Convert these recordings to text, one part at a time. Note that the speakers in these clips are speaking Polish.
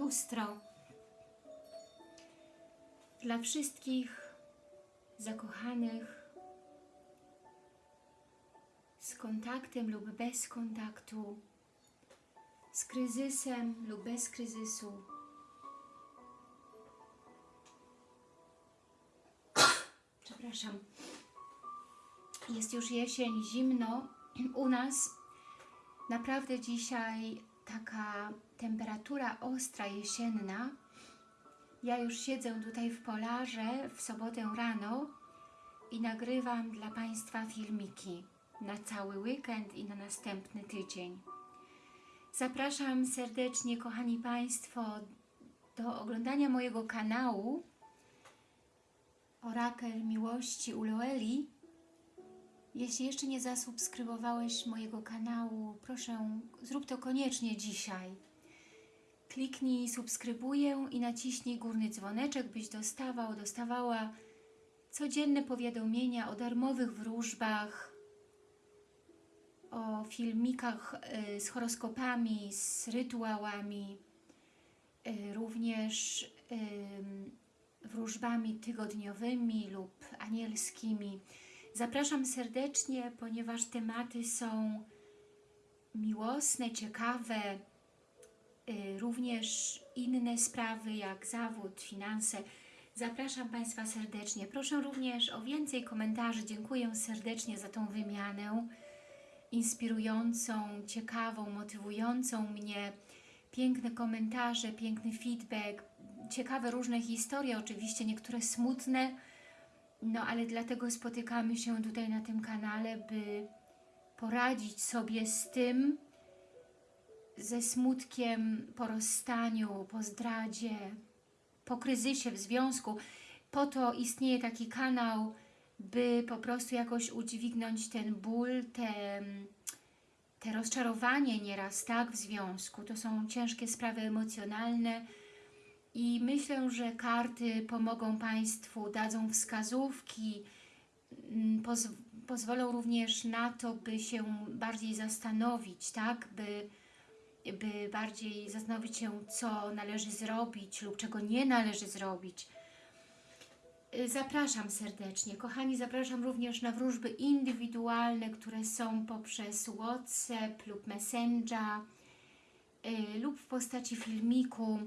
lustro dla wszystkich zakochanych z kontaktem lub bez kontaktu, z kryzysem lub bez kryzysu. Przepraszam. Jest już jesień, zimno. U nas naprawdę dzisiaj taka temperatura ostra, jesienna. Ja już siedzę tutaj w Polarze w sobotę rano i nagrywam dla Państwa filmiki na cały weekend i na następny tydzień. Zapraszam serdecznie, kochani Państwo, do oglądania mojego kanału Orakel Miłości Uloeli. Jeśli jeszcze nie zasubskrybowałeś mojego kanału, proszę, zrób to koniecznie dzisiaj. Kliknij subskrybuję i naciśnij górny dzwoneczek, byś dostawał, dostawała codzienne powiadomienia o darmowych wróżbach, o filmikach y, z horoskopami, z rytuałami, y, również y, wróżbami tygodniowymi lub anielskimi. Zapraszam serdecznie, ponieważ tematy są miłosne, ciekawe, również inne sprawy jak zawód, finanse. Zapraszam Państwa serdecznie. Proszę również o więcej komentarzy. Dziękuję serdecznie za tą wymianę inspirującą, ciekawą, motywującą mnie. Piękne komentarze, piękny feedback, ciekawe różne historie, oczywiście niektóre smutne, no ale dlatego spotykamy się tutaj na tym kanale, by poradzić sobie z tym, ze smutkiem po rozstaniu, po zdradzie, po kryzysie w związku. Po to istnieje taki kanał, by po prostu jakoś udźwignąć ten ból, te, te rozczarowanie nieraz tak w związku. To są ciężkie sprawy emocjonalne i myślę, że karty pomogą Państwu, dadzą wskazówki, mm, poz pozwolą również na to, by się bardziej zastanowić, tak, by, by bardziej zastanowić się, co należy zrobić lub czego nie należy zrobić. Y, Zapraszam serdecznie. Kochani, zapraszam również na wróżby indywidualne, które są poprzez WhatsApp lub Messenger y, lub w postaci filmiku.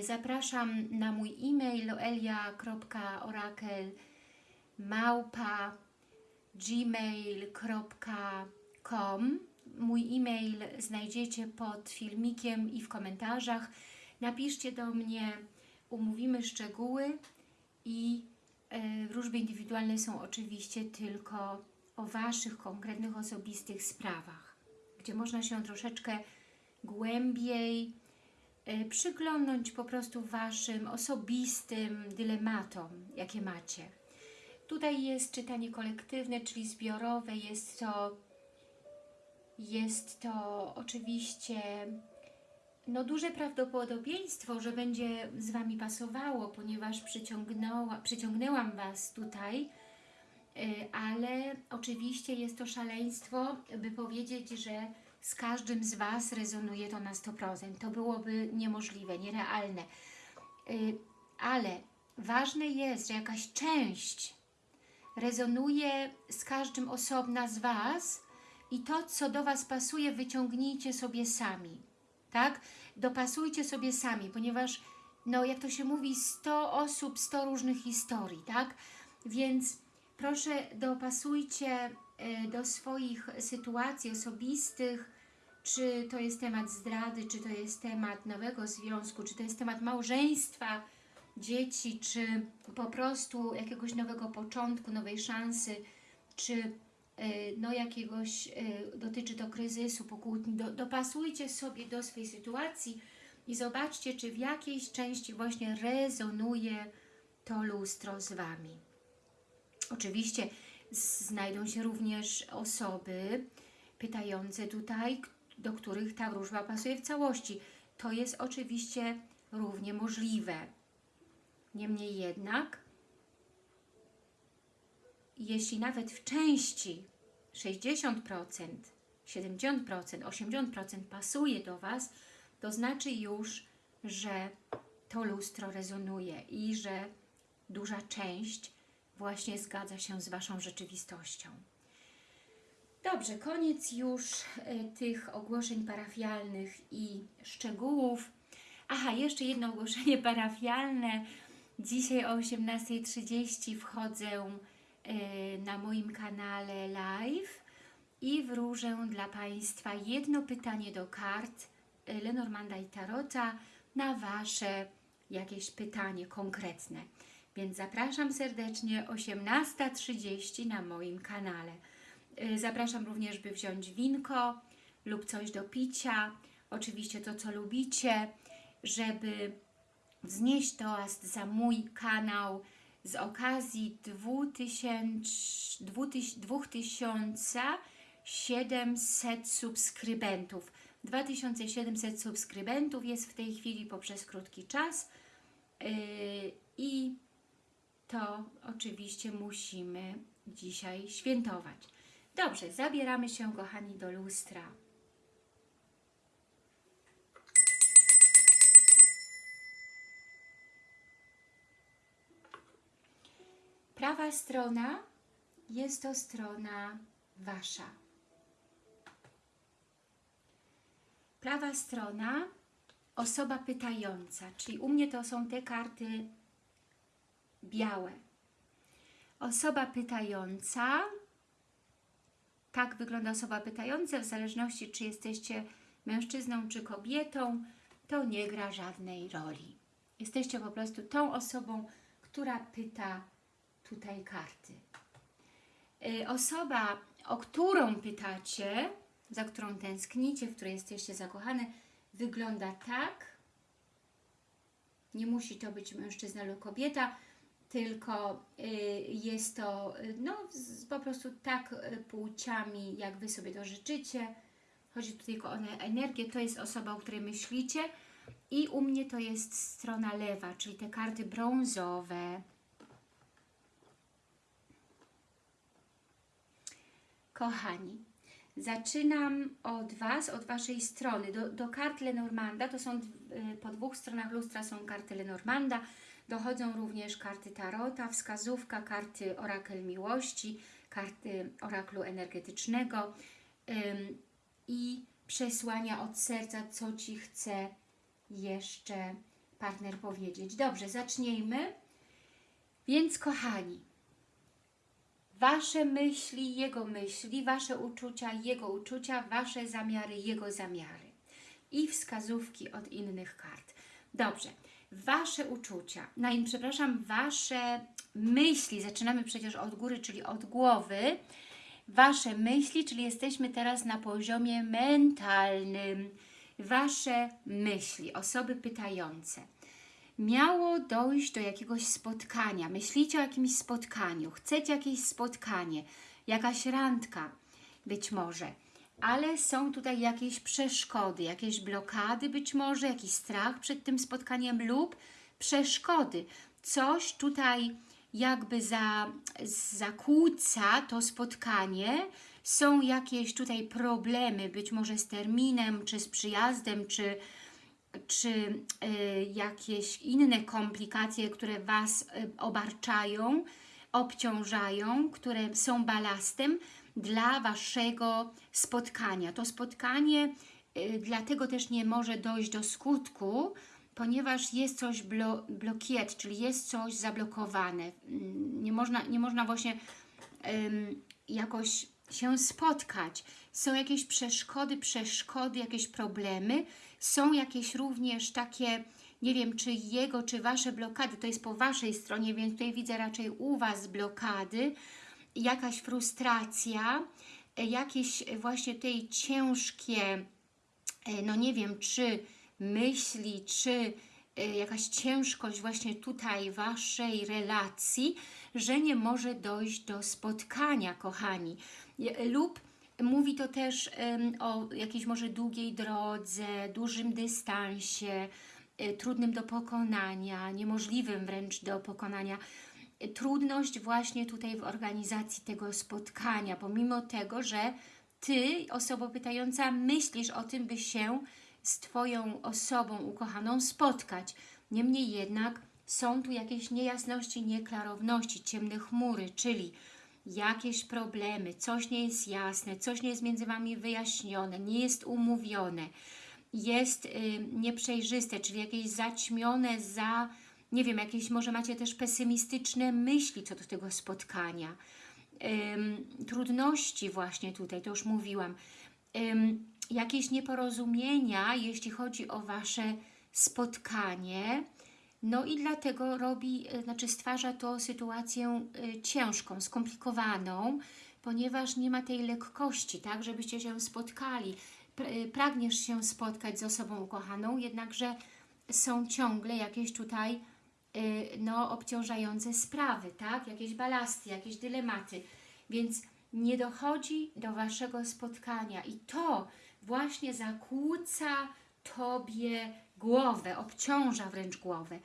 Y, Zapraszam na mój e-mail loelia.orakel małpa gmail.com Mój e-mail znajdziecie pod filmikiem i w komentarzach. Napiszcie do mnie, umówimy szczegóły i e, wróżby indywidualne są oczywiście tylko o Waszych konkretnych, osobistych sprawach, gdzie można się troszeczkę głębiej e, przyglądnąć po prostu Waszym osobistym dylematom, jakie macie. Tutaj jest czytanie kolektywne, czyli zbiorowe, jest to, jest to oczywiście no duże prawdopodobieństwo, że będzie z Wami pasowało, ponieważ przyciągnęła, przyciągnęłam Was tutaj, y, ale oczywiście jest to szaleństwo, by powiedzieć, że z każdym z Was rezonuje to na 100%. To byłoby niemożliwe, nierealne. Y, Ale ważne jest, że jakaś część rezonuje z każdym osobna z Was i to, co do Was pasuje, wyciągnijcie sobie sami tak? Dopasujcie sobie sami, ponieważ, no jak to się mówi, 100 osób, 100 różnych historii, tak? Więc proszę dopasujcie y, do swoich sytuacji osobistych, czy to jest temat zdrady, czy to jest temat nowego związku, czy to jest temat małżeństwa, dzieci, czy po prostu jakiegoś nowego początku, nowej szansy, czy no jakiegoś, e, dotyczy to kryzysu, pokłótni, do, dopasujcie sobie do swojej sytuacji i zobaczcie, czy w jakiejś części właśnie rezonuje to lustro z Wami. Oczywiście znajdą się również osoby pytające tutaj, do których ta wróżba pasuje w całości. To jest oczywiście równie możliwe. Niemniej jednak jeśli nawet w części 60%, 70%, 80% pasuje do Was, to znaczy już, że to lustro rezonuje i że duża część właśnie zgadza się z Waszą rzeczywistością. Dobrze, koniec już y, tych ogłoszeń parafialnych i szczegółów. Aha, jeszcze jedno ogłoszenie parafialne. Dzisiaj o 18.30 wchodzę na moim kanale live i wróżę dla Państwa jedno pytanie do kart Lenormanda i Tarota na Wasze jakieś pytanie konkretne. Więc zapraszam serdecznie 18.30 na moim kanale. Y, Zapraszam również, by wziąć winko lub coś do picia, oczywiście to, co lubicie, żeby wznieść toast za mój kanał z okazji 2000, 2700 subskrybentów. 2700 subskrybentów jest w tej chwili poprzez krótki czas yy, i to oczywiście musimy dzisiaj świętować. Dobrze, zabieramy się, kochani, do lustra. Prawa strona jest to strona Wasza. Prawa strona osoba pytająca, czyli u mnie to są te karty białe. Osoba pytająca, tak wygląda osoba pytająca, w zależności czy jesteście mężczyzną czy kobietą, to nie gra żadnej roli. Jesteście po prostu tą osobą, która pyta tutaj karty. Y, Osoba, o którą pytacie, za którą tęsknicie, w której jesteście zakochane, wygląda tak. Nie musi to być mężczyzna lub kobieta, tylko y, jest to y, no, po prostu tak płciami, jak Wy sobie to życzycie. Chodzi tu tylko o ne- energię, to jest osoba, o której myślicie i u mnie to jest strona lewa, czyli te karty brązowe. Kochani, zaczynam od Was, od Waszej strony. Do, do kart Lenormanda, to są y, po dwóch stronach lustra są karty Lenormanda, dochodzą również karty Tarota, wskazówka, karty Orakel Miłości, karty Oraklu Energetycznego ym, i przesłania od serca, co Ci chce jeszcze partner powiedzieć. Dobrze, zacznijmy. Więc kochani, Wasze myśli, Jego myśli, Wasze uczucia, Jego uczucia, Wasze zamiary, Jego zamiary. I wskazówki od innych kart. Dobrze, Wasze uczucia, no i przepraszam, Wasze myśli, zaczynamy przecież od góry, czyli od głowy, Wasze myśli, czyli jesteśmy teraz na poziomie mentalnym. Wasze myśli, osoby pytające miało dojść do jakiegoś spotkania, myślicie o jakimś spotkaniu, chcecie jakieś spotkanie, jakaś randka być może, ale są tutaj jakieś przeszkody, jakieś blokady być może, jakiś strach przed tym spotkaniem lub przeszkody. Coś tutaj jakby za, zakłóca to spotkanie, są jakieś tutaj problemy, być może z terminem, czy z przyjazdem, czy czy y, jakieś inne komplikacje, które Was y, obarczają, obciążają, które są balastem dla Waszego spotkania. To spotkanie y, dlatego też nie może dojść do skutku, ponieważ jest coś blo blokiet, czyli jest coś zablokowane. Mm, Nie można, nie można właśnie ym, jakoś się spotkać. Są jakieś przeszkody, przeszkody, jakieś problemy, są jakieś również takie, nie wiem, czy jego, czy Wasze blokady, to jest po Waszej stronie, więc tutaj widzę raczej u Was blokady, jakaś frustracja, e, jakieś właśnie tutaj ciężkie, e, no nie wiem, czy myśli, czy e, jakaś ciężkość właśnie tutaj Waszej relacji, że nie może dojść do spotkania, kochani. Lub mówi to też o jakiejś może długiej drodze, dużym dystansie, e, trudnym do pokonania, niemożliwym wręcz do pokonania. E, Trudność właśnie tutaj w organizacji tego spotkania, pomimo tego, że Ty, osoba pytająca, myślisz o tym, by się z Twoją osobą ukochaną spotkać. Niemniej jednak są tu jakieś niejasności, nieklarowności, ciemne chmury, czyli jakieś problemy, coś nie jest jasne, coś nie jest między Wami wyjaśnione, nie jest umówione, jest y, nieprzejrzyste, czyli jakieś zaćmione za, nie wiem, jakieś może macie też pesymistyczne myśli co do tego spotkania. Trudności właśnie tutaj, to już mówiłam. Jakieś nieporozumienia, jeśli chodzi o Wasze spotkanie, no i dlatego robi, y, znaczy stwarza to sytuację y, ciężką, skomplikowaną, ponieważ nie ma tej lekkości, tak, żebyście się spotkali. Y, Pragniesz się spotkać z osobą ukochaną, jednakże są ciągle jakieś tutaj no, obciążające sprawy, tak? Jakieś balasty, jakieś dylematy. Więc nie dochodzi do Waszego spotkania i to właśnie zakłóca Tobie głowę, obciąża wręcz głowę.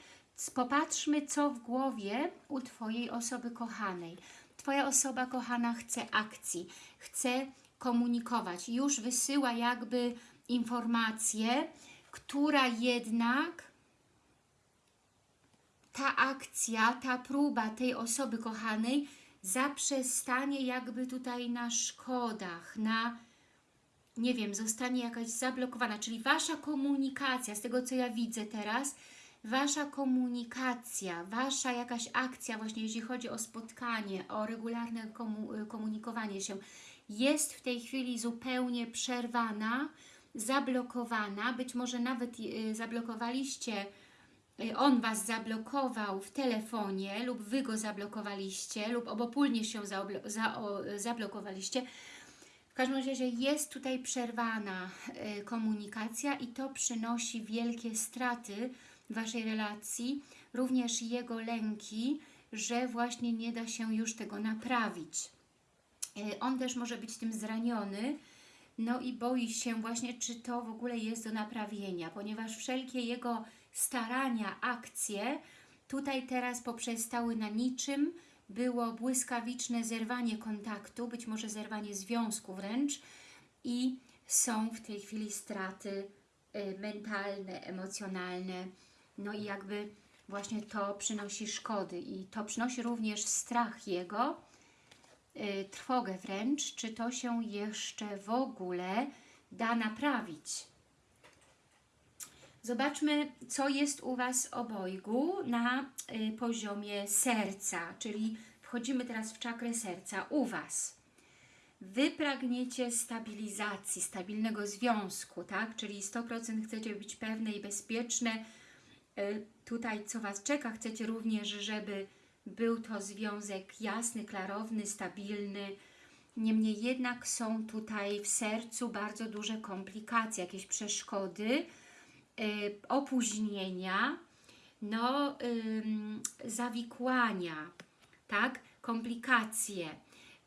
Popatrzmy, co w głowie u Twojej osoby kochanej. Twoja osoba kochana chce akcji, chce komunikować, już wysyła jakby informację, która jednak ta akcja, ta próba tej osoby kochanej zaprzestanie jakby tutaj na szkodach, na nie wiem, zostanie jakaś zablokowana, czyli Wasza komunikacja, z tego co ja widzę teraz, Wasza komunikacja, Wasza jakaś akcja właśnie, jeśli chodzi o spotkanie, o regularne komu komunikowanie się, jest w tej chwili zupełnie przerwana, zablokowana, być może nawet y, zablokowaliście y, on Was zablokował w telefonie lub Wy go zablokowaliście lub obopólnie się za, o, zablokowaliście. Każdym razie jest tutaj przerwana y, komunikacja i to przynosi wielkie straty Waszej relacji, również jego lęki, że właśnie nie da się już tego naprawić. Y, On też może być tym zraniony, no i boi się właśnie, czy to w ogóle jest do naprawienia, ponieważ wszelkie jego starania, akcje tutaj teraz poprzestały na niczym, było błyskawiczne zerwanie kontaktu, być może zerwanie związku wręcz i są w tej chwili straty y, mentalne, emocjonalne, no i jakby właśnie to przynosi szkody i to przynosi również strach jego, y, trwogę wręcz, czy to się jeszcze w ogóle da naprawić. Zobaczmy, co jest u Was obojgu na y, poziomie serca, czyli wchodzimy teraz w czakrę serca u Was. Wy pragniecie stabilizacji, stabilnego związku, tak? Czyli 100% chcecie być pewne i bezpieczne. Y, Tutaj, co Was czeka, chcecie również, żeby był to związek jasny, klarowny, stabilny. Niemniej jednak są tutaj w sercu bardzo duże komplikacje, jakieś przeszkody, opóźnienia, no, zawikłania, tak, komplikacje,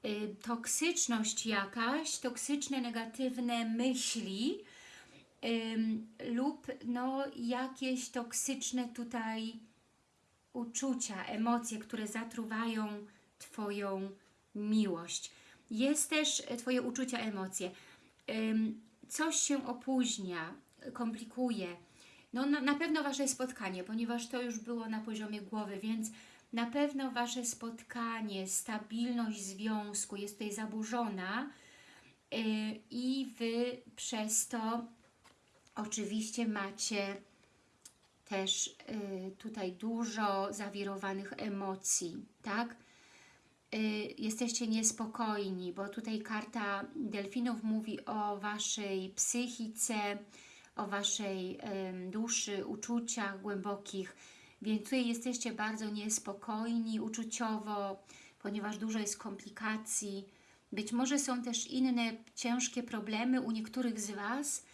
y, toksyczność jakaś, toksyczne, negatywne myśli lub no, jakieś toksyczne tutaj uczucia, emocje, które zatruwają Twoją miłość. Jest też e, Twoje uczucia, emocje. Coś się opóźnia, komplikuje. No na, na pewno Wasze spotkanie, ponieważ to już było na poziomie głowy, więc na pewno Wasze spotkanie, stabilność związku jest tutaj zaburzona yy, i Wy przez to oczywiście macie też y, tutaj dużo zawirowanych emocji, tak? Y, jesteście niespokojni, bo tutaj karta delfinów mówi o Waszej psychice, o Waszej duszy, uczuciach głębokich, więc tutaj jesteście bardzo niespokojni uczuciowo, ponieważ dużo jest komplikacji. Być może są też inne ciężkie problemy u niektórych z Was,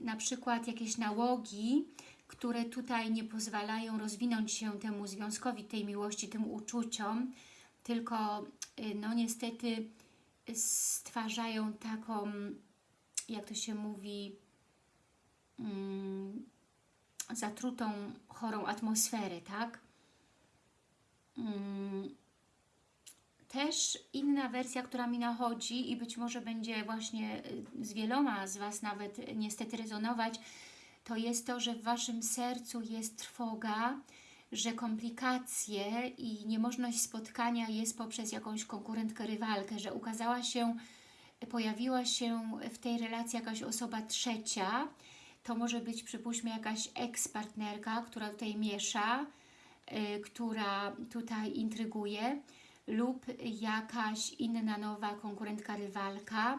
na przykład jakieś nałogi, które tutaj nie pozwalają rozwinąć się temu związkowi, tej miłości, tym uczuciom, tylko y, no niestety stwarzają taką, jak to się mówi, zatrutą, chorą atmosferę, tak? Mm, też inna wersja, która mi nachodzi i być może będzie właśnie y, z wieloma z Was nawet niestety rezonować, to jest to, że w Waszym sercu jest trwoga, że komplikacje i niemożność spotkania jest poprzez jakąś konkurentkę, rywalkę, że ukazała się, pojawiła się w tej relacji jakaś osoba trzecia, to może być przypuśćmy jakaś ex-partnerka, która tutaj miesza, y, która tutaj intryguje lub jakaś inna nowa konkurentka, rywalka.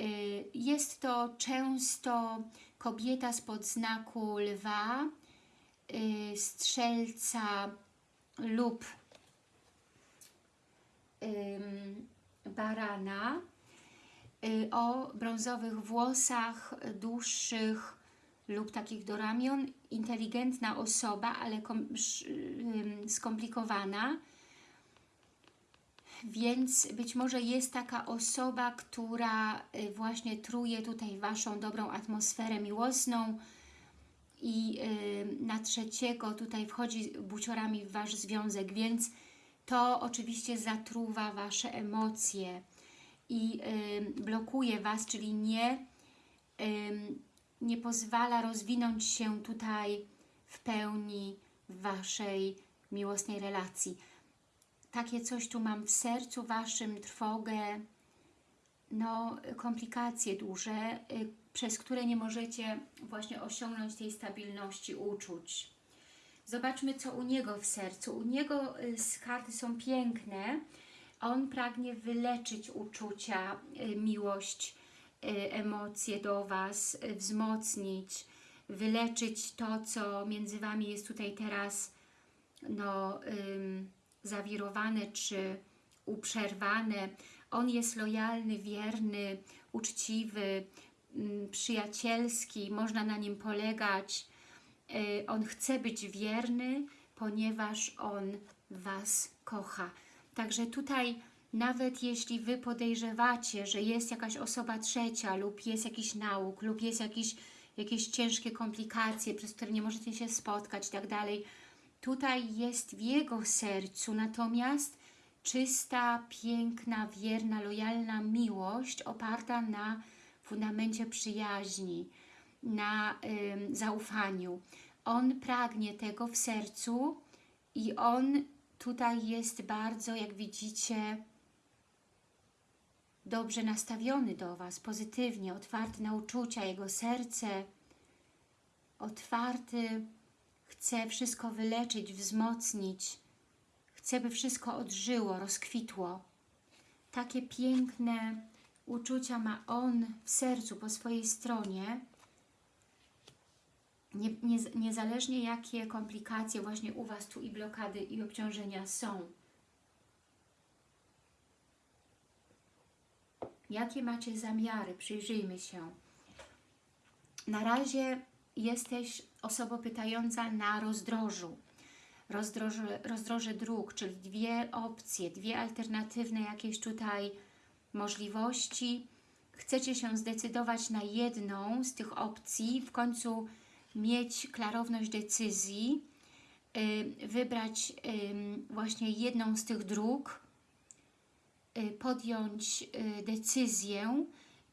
Y, Jest to często kobieta spod znaku lwa, y, strzelca lub barana o brązowych włosach, dłuższych lub takich do ramion. Inteligentna osoba, ale kom, skomplikowana. Więc być może jest taka osoba, która y, właśnie truje tutaj Waszą dobrą atmosferę miłosną i y, na trzeciego tutaj wchodzi buciorami w Wasz związek, więc to oczywiście zatruwa Wasze emocje i y, blokuje Was, czyli nie, nie pozwala rozwinąć się tutaj w pełni w Waszej miłosnej relacji. Takie coś tu mam w sercu Waszym, trwogę, no, komplikacje duże, y, przez które nie możecie właśnie osiągnąć tej stabilności uczuć. Zobaczmy, co u niego w sercu. U niego y, karty są piękne. On pragnie wyleczyć uczucia, y, miłość, emocje do Was, y, wzmocnić, wyleczyć to, co między Wami jest tutaj teraz no, ym, zawirowane czy uprzerwane. On jest lojalny, wierny, uczciwy, ym, przyjacielski, można na nim polegać. Y, On chce być wierny, ponieważ On Was kocha. Także tutaj nawet jeśli Wy podejrzewacie, że jest jakaś osoba trzecia lub jest jakiś nauk lub jest jakiś, jakieś ciężkie komplikacje, przez które nie możecie się spotkać i tak dalej, tutaj jest w Jego sercu natomiast czysta, piękna, wierna, lojalna miłość oparta na fundamencie przyjaźni, na zaufaniu. On pragnie tego w sercu i On tutaj jest bardzo, jak widzicie, dobrze nastawiony do Was, pozytywnie, otwarty na uczucia, Jego serce otwarty, chce wszystko wyleczyć, wzmocnić, chce, by wszystko odżyło, rozkwitło. Takie piękne uczucia ma On w sercu, po swojej stronie, nie, nie, niezależnie jakie komplikacje właśnie u Was tu i blokady i obciążenia są. Jakie macie zamiary? Przyjrzyjmy się. Na razie jesteś osobą pytająca na rozdrożu. Rozdroże, dróg, czyli dwie opcje, dwie alternatywne jakieś tutaj możliwości. Chcecie się zdecydować na jedną z tych opcji, w końcu mieć klarowność decyzji, y, wybrać właśnie jedną z tych dróg, podjąć y, decyzję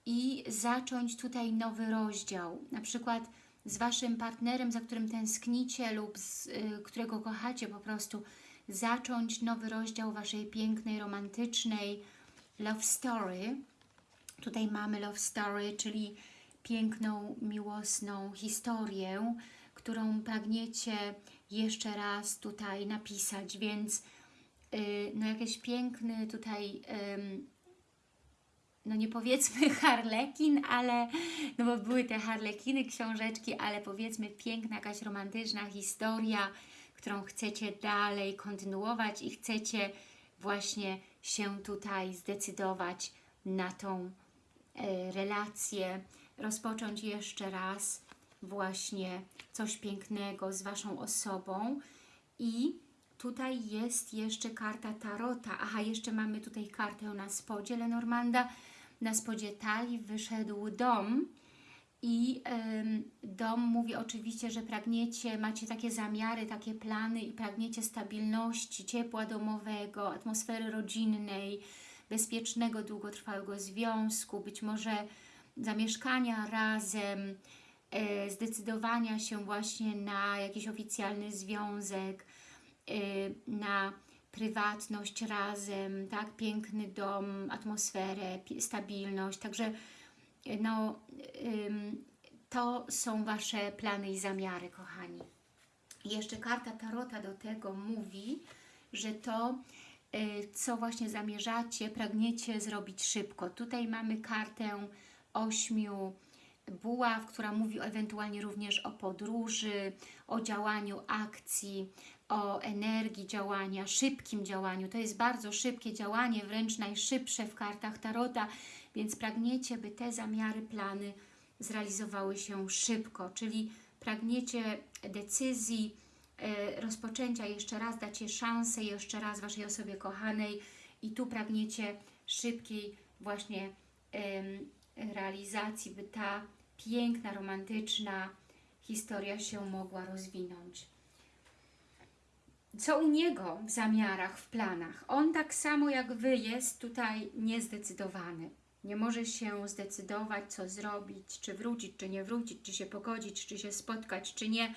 i zacząć tutaj nowy rozdział. Na przykład z Waszym partnerem, za którym tęsknicie lub z, y, którego kochacie po prostu, zacząć nowy rozdział Waszej pięknej, romantycznej love story. Tutaj mamy love story, czyli piękną, miłosną historię, którą pragniecie jeszcze raz tutaj napisać, więc no jakiś piękny tutaj, no nie powiedzmy harlekin, ale, no bo były te harlekiny, książeczki, ale powiedzmy piękna jakaś romantyczna historia, którą chcecie dalej kontynuować i chcecie właśnie się tutaj zdecydować na tą y, relację, rozpocząć jeszcze raz właśnie coś pięknego z Waszą osobą i tutaj jest jeszcze karta Tarota. Aha, jeszcze mamy tutaj kartę na spodzie Lenormanda. Na spodzie talii wyszedł dom I dom mówi oczywiście, że pragniecie, macie takie zamiary, takie plany i pragniecie stabilności, ciepła domowego, atmosfery rodzinnej, bezpiecznego, długotrwałego związku, być może zamieszkania razem, e, zdecydowania się właśnie na jakiś oficjalny związek, na prywatność razem, tak, piękny dom, atmosferę, stabilność, także e, no, to są Wasze plany i zamiary, kochani. Jeszcze karta Tarota do tego mówi, że to, y, co właśnie zamierzacie, pragniecie zrobić szybko. Tutaj mamy kartę ośmiu buław, która mówi ewentualnie również o podróży, o działaniu akcji, o energii działania, szybkim działaniu. To jest bardzo szybkie działanie, wręcz najszybsze w kartach Tarota, więc pragniecie, by te zamiary, plany zrealizowały się szybko, czyli pragniecie decyzji, e, rozpoczęcia jeszcze raz, dacie szansę jeszcze raz Waszej osobie kochanej i tu pragniecie szybkiej właśnie realizacji, by ta piękna, romantyczna historia się mogła rozwinąć. Co u niego w zamiarach, w planach? On tak samo jak Wy jest tutaj niezdecydowany. Nie może się zdecydować, co zrobić, czy wrócić, czy nie wrócić, czy się pogodzić, czy się spotkać, czy nie.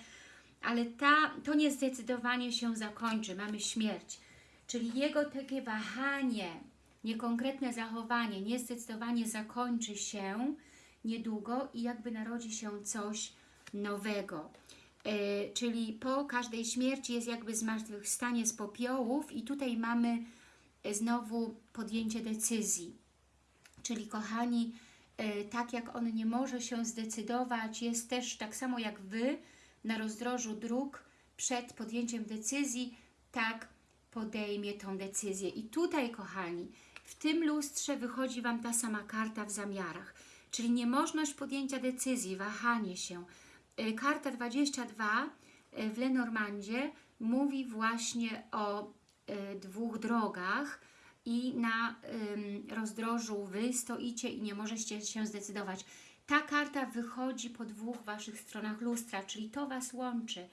Ale ta, to niezdecydowanie się zakończy. Mamy śmierć. Czyli jego takie wahanie, niekonkretne zachowanie, niezdecydowanie zakończy się niedługo i jakby narodzi się coś nowego. E, czyli po każdej śmierci jest jakby zmartwychwstanie z popiołów i tutaj mamy e, znowu podjęcie decyzji. Czyli kochani, e, tak jak on nie może się zdecydować, jest też tak samo jak Wy na rozdrożu dróg przed podjęciem decyzji, tak podejmie tą decyzję. I tutaj, kochani, w tym lustrze wychodzi Wam ta sama karta w zamiarach, czyli niemożność podjęcia decyzji, wahanie się. E, Karta 22 e, w Lenormandzie mówi właśnie o e, dwóch drogach i na rozdrożu Wy stoicie i nie możecie się zdecydować. Ta karta wychodzi po dwóch Waszych stronach lustra, czyli to Was łączy,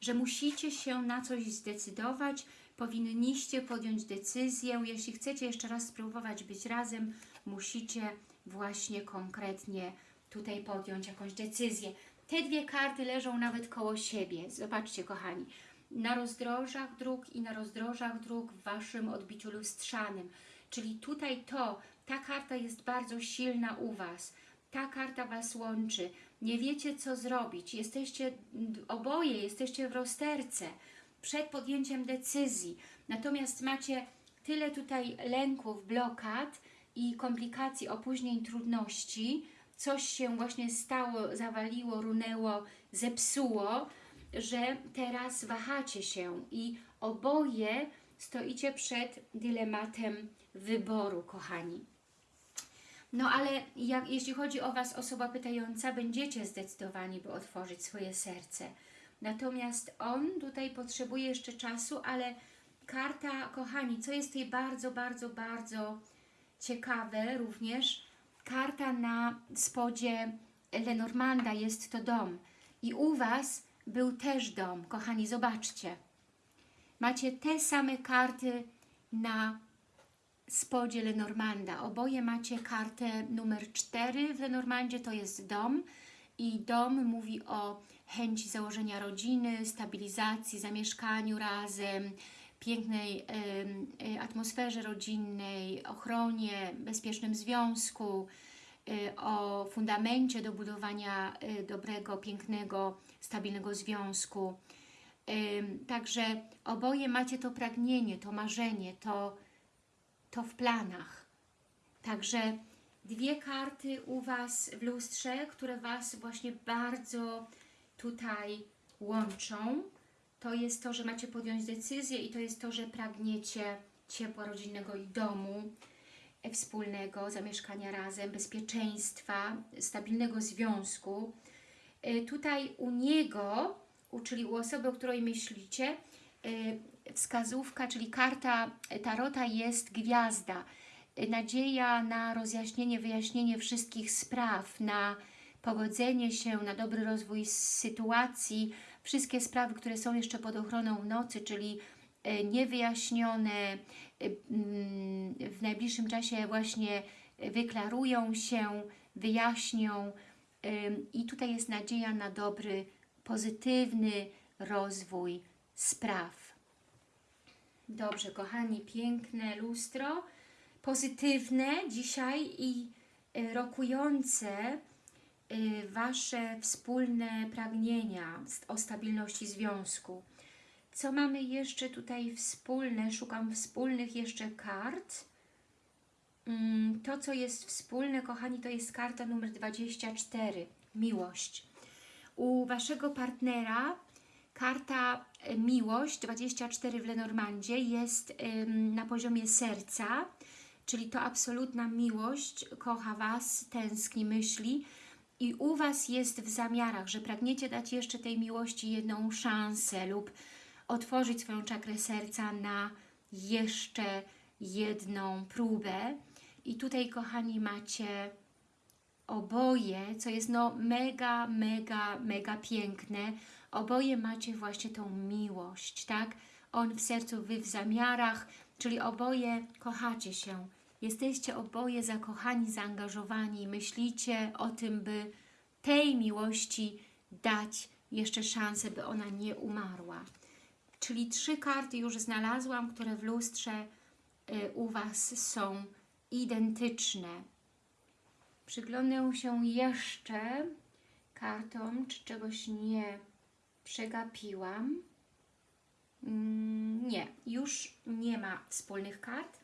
że musicie się na coś zdecydować, powinniście podjąć decyzję. Jeśli chcecie jeszcze raz spróbować być razem, musicie właśnie konkretnie tutaj podjąć jakąś decyzję. Te dwie karty leżą nawet koło siebie. Zobaczcie, kochani. Na rozdrożach dróg i na rozdrożach dróg w Waszym odbiciu lustrzanym. Czyli tutaj to, ta karta jest bardzo silna u Was. Ta karta Was łączy. Nie wiecie, co zrobić. Jesteście oboje, jesteście w rozterce przed podjęciem decyzji. Natomiast macie tyle tutaj lęków, blokad i komplikacji, opóźnień, trudności, coś się właśnie stało, zawaliło, runęło, zepsuło, że teraz wahacie się i oboje stoicie przed dylematem wyboru, kochani. No ale jak, jeśli chodzi o Was, osoba pytająca, będziecie zdecydowani, by otworzyć swoje serce. Natomiast on tutaj potrzebuje jeszcze czasu, ale karta, kochani, co jest tutaj bardzo, bardzo, bardzo ciekawe również, karta na spodzie Lenormanda jest to dom. I u Was był też dom, kochani, zobaczcie. Macie te same karty na spodzie Lenormanda. Oboje macie kartę numer 4 w Lenormandzie, to jest dom. I dom mówi o chęci założenia rodziny, stabilizacji, zamieszkaniu razem, pięknej e, atmosferze rodzinnej, ochronie, bezpiecznym związku, e, o fundamencie do budowania e, dobrego, pięknego, stabilnego związku. Także oboje macie to pragnienie, to marzenie, to, to w planach. Także dwie karty u Was w lustrze, które Was właśnie bardzo tutaj łączą. To jest to, że macie podjąć decyzję i to jest to, że pragniecie ciepła rodzinnego i domu e, wspólnego, zamieszkania razem, bezpieczeństwa, stabilnego związku. E, Tutaj u niego, czyli u osoby, o której myślicie, e, wskazówka, czyli karta Tarota jest gwiazda. Nadzieja na rozjaśnienie, wyjaśnienie wszystkich spraw, na pogodzenie się, na dobry rozwój sytuacji, wszystkie sprawy, które są jeszcze pod ochroną nocy, czyli e, niewyjaśnione, e, mm, w najbliższym czasie właśnie wyklarują się, wyjaśnią i tutaj jest nadzieja na dobry, pozytywny rozwój spraw. Dobrze, kochani, piękne lustro, pozytywne dzisiaj i y, rokujące Wasze wspólne pragnienia o stabilności związku. Co mamy jeszcze tutaj wspólne? Szukam wspólnych jeszcze kart. Mm, To, co jest wspólne, kochani, to jest karta numer 24. Miłość. U Waszego partnera karta e, Miłość 24 w Lenormandzie jest na poziomie serca, czyli to absolutna miłość, kocha Was, tęskni, myśli i u Was jest w zamiarach, że pragniecie dać jeszcze tej miłości jedną szansę lub otworzyć swoją czakrę serca na jeszcze jedną próbę. I tutaj, kochani, macie oboje, co jest no mega, mega, mega piękne, oboje macie właśnie tą miłość, tak? On w sercu, Wy w zamiarach, czyli oboje kochacie się. Jesteście oboje zakochani, zaangażowani, myślicie o tym, by tej miłości dać jeszcze szansę, by ona nie umarła. Czyli trzy karty już znalazłam, które w lustrze y, u Was są identyczne. Przyglądnę się jeszcze kartom, czy czegoś nie przegapiłam. Mm, Nie, już nie ma wspólnych kart.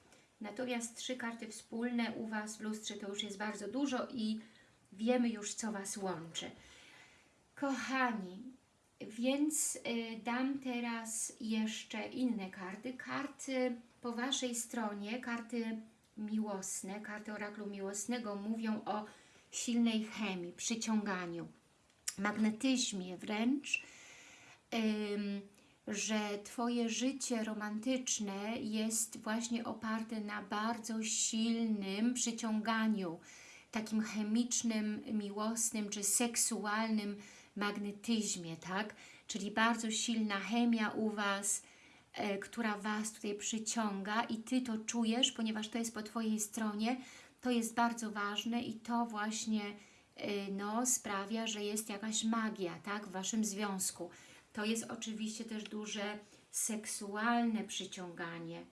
Natomiast trzy karty wspólne u Was w lustrze to już jest bardzo dużo i wiemy już, co Was łączy. Kochani, więc y, dam teraz jeszcze inne karty. Karty po Waszej stronie, karty miłosne, karty oraklu miłosnego mówią o silnej chemii, przyciąganiu, magnetyzmie wręcz, że Twoje życie romantyczne jest właśnie oparte na bardzo silnym przyciąganiu, takim chemicznym, miłosnym czy seksualnym magnetyzmie, tak? Czyli bardzo silna chemia u Was, e, która Was tutaj przyciąga i Ty to czujesz, ponieważ to jest po Twojej stronie, to jest bardzo ważne i to właśnie e, no, sprawia, że jest jakaś magia, tak? W Waszym związku. To jest oczywiście też duże seksualne przyciąganie.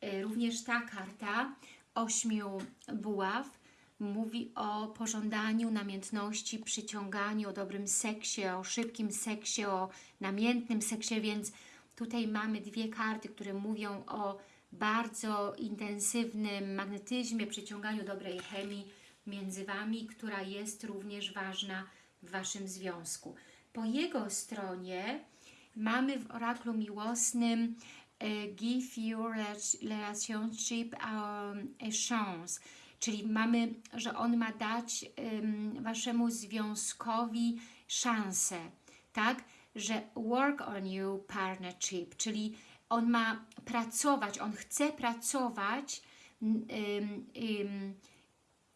E, Również ta karta ośmiu buław mówi o pożądaniu, namiętności, przyciąganiu, o dobrym seksie, o szybkim seksie, o namiętnym seksie, więc tutaj mamy dwie karty, które mówią o bardzo intensywnym magnetyzmie, przyciąganiu dobrej chemii między Wami, która jest również ważna w Waszym związku. Po jego stronie mamy w oraklu miłosnym e, Give your rela- relationship um, a chance, czyli mamy, że on ma dać um, Waszemu związkowi szansę, tak? Że work on you partnership, czyli on ma pracować, on chce pracować um, um,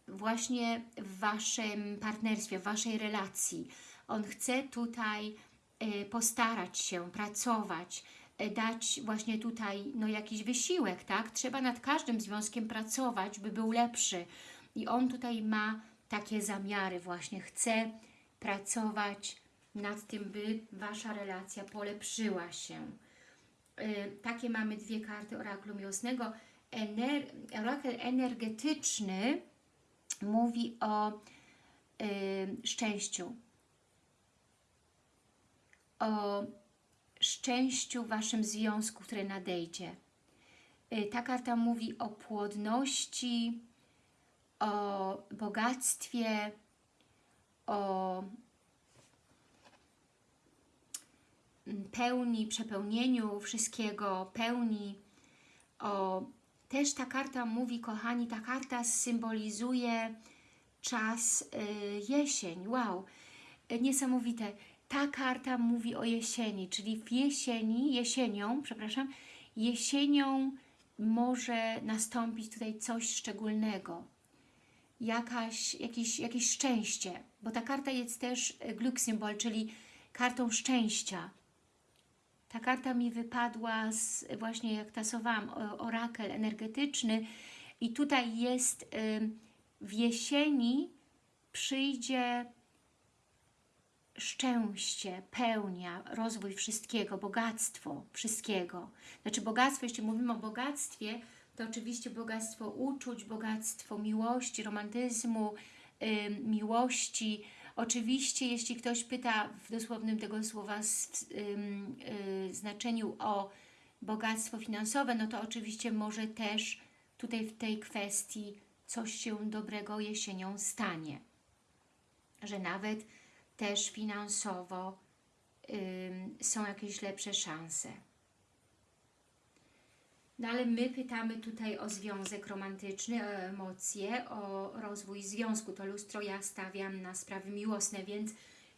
właśnie w Waszym partnerstwie, w Waszej relacji. On chce tutaj e, postarać się, pracować, e, dać właśnie tutaj no, jakiś wysiłek, tak? Trzeba nad każdym związkiem pracować, by był lepszy. I on tutaj ma takie zamiary właśnie, chce pracować nad tym, by Wasza relacja polepszyła się. E, Takie mamy dwie karty oraklu miłosnego. Ener orakel energetyczny mówi o y, szczęściu, o szczęściu w Waszym związku, które nadejdzie. Y, Ta karta mówi o płodności, o bogactwie, o mm, pełni, przepełnieniu wszystkiego, pełni, o też ta karta mówi, kochani, ta karta symbolizuje czas y, jesień. Wow, y, niesamowite. Ta karta mówi o jesieni, czyli w jesieni, jesienią, przepraszam, jesienią może nastąpić tutaj coś szczególnego. jakaś, jakieś, jakieś szczęście, bo ta karta jest też e, Glückssymbol, czyli kartą szczęścia. Ta karta mi wypadła z, właśnie jak tasowałam, orakel energetyczny i tutaj jest w jesieni przyjdzie szczęście, pełnia, rozwój wszystkiego, bogactwo wszystkiego. Znaczy bogactwo, jeśli mówimy o bogactwie, to oczywiście bogactwo uczuć, bogactwo miłości, romantyzmu, ym, miłości. Oczywiście, jeśli ktoś pyta w dosłownym tego słowa s- ym, y, znaczeniu o bogactwo finansowe, no to oczywiście może też tutaj w tej kwestii coś się dobrego jesienią stanie. Że nawet też finansowo ym, są jakieś lepsze szanse. No ale my pytamy tutaj o związek romantyczny, o emocje, o rozwój związku. To lustro ja stawiam na sprawy miłosne, więc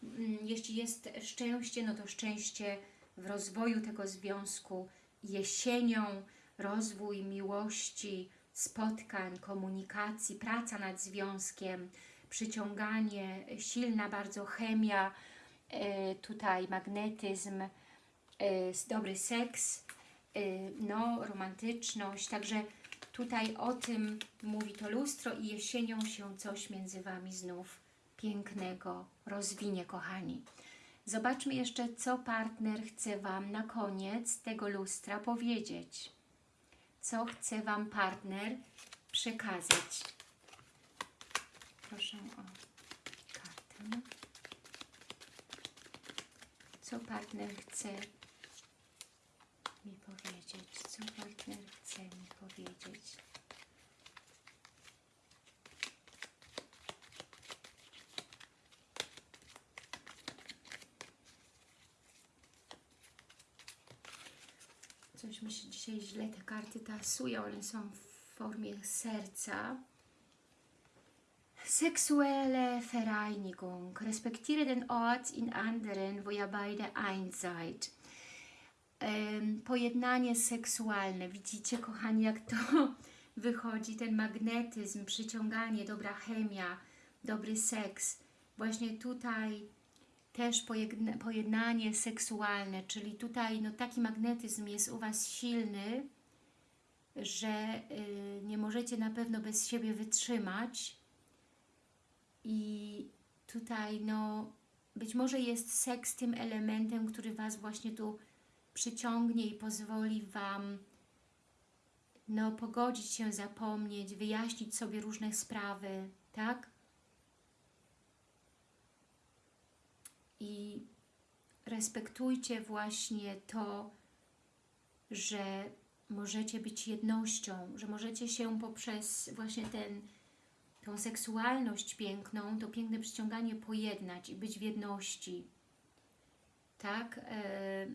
mm, jeśli jest szczęście, no to szczęście w rozwoju tego związku jesienią, rozwój miłości, spotkań, komunikacji, praca nad związkiem, przyciąganie, silna bardzo chemia, e, tutaj magnetyzm, e, dobry seks, y, no, romantyczność, także tutaj o tym mówi to lustro i jesienią się coś między Wami znów pięknego rozwinie, kochani. Zobaczmy jeszcze, co partner chce Wam na koniec tego lustra powiedzieć. Co chce Wam partner przekazać. Proszę o kartę. Co partner chce mi powiedzieć? Co partner chce mi powiedzieć? Coś mi się dzisiaj źle te karty tasują, one są w formie serca. Sexuelle Vereinigung. Respektiere den Ort in anderen, wo ihr beide eins seid. Em, pojednanie seksualne. Widzicie, kochani, jak to wychodzi, ten magnetyzm, przyciąganie, dobra chemia, dobry seks. Właśnie tutaj też pojedna- pojednanie seksualne, czyli tutaj no, taki magnetyzm jest u Was silny, że y, nie możecie na pewno bez siebie wytrzymać i tutaj no być może jest seks tym elementem, który Was właśnie tu przyciągnie i pozwoli Wam no, pogodzić się, zapomnieć, wyjaśnić sobie różne sprawy, tak? I respektujcie właśnie to, że możecie być jednością, że możecie się poprzez właśnie ten, tą seksualność piękną, to piękne przyciąganie pojednać i być w jedności. Tak? E,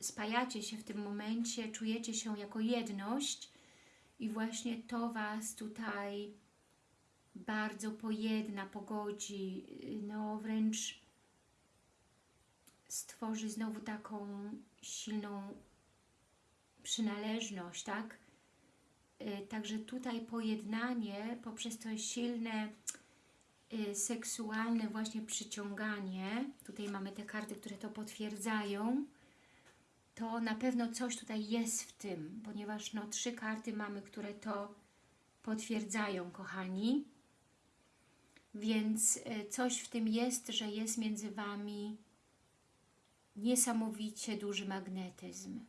spajacie się w tym momencie, czujecie się jako jedność i właśnie to Was tutaj bardzo pojedna, pogodzi, no wręcz stworzy znowu taką silną przynależność, tak? Y, Także tutaj pojednanie poprzez to silne y, seksualne właśnie przyciąganie, tutaj mamy te karty, które to potwierdzają, to na pewno coś tutaj jest w tym, ponieważ no trzy karty mamy, które to potwierdzają, kochani. Więc y, coś w tym jest, że jest między Wami niesamowicie duży magnetyzm.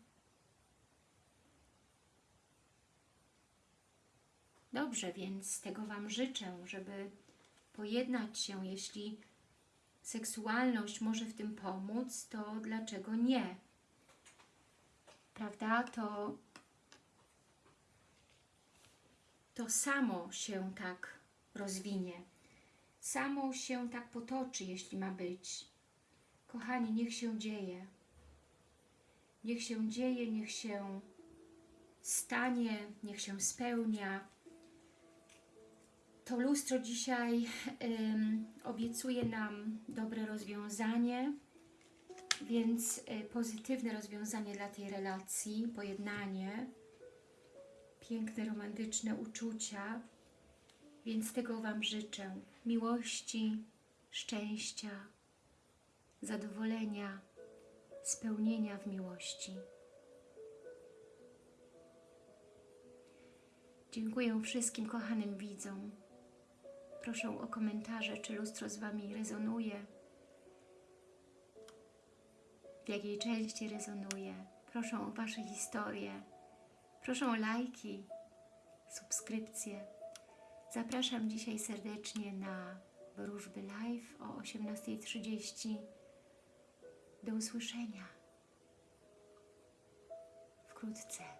Dobrze, więc tego Wam życzę, żeby pojednać się, jeśli seksualność może w tym pomóc, to dlaczego nie? Prawda? To, to samo się tak rozwinie. Samo się tak potoczy, jeśli ma być. Kochani, niech się dzieje. Niech się dzieje, niech się stanie, niech się spełnia. To lustro dzisiaj ym, obiecuje nam dobre rozwiązanie, więc y, pozytywne rozwiązanie dla tej relacji, pojednanie, piękne, romantyczne uczucia. Więc tego Wam życzę. Miłości, szczęścia, zadowolenia, spełnienia w miłości. Dziękuję wszystkim kochanym widzom. Proszę o komentarze, czy lustro z Wami rezonuje, w jakiej części rezonuje. Proszę o Wasze historie. Proszę o lajki, subskrypcje. Zapraszam dzisiaj serdecznie na wróżby live o 18.30. Do usłyszenia wkrótce.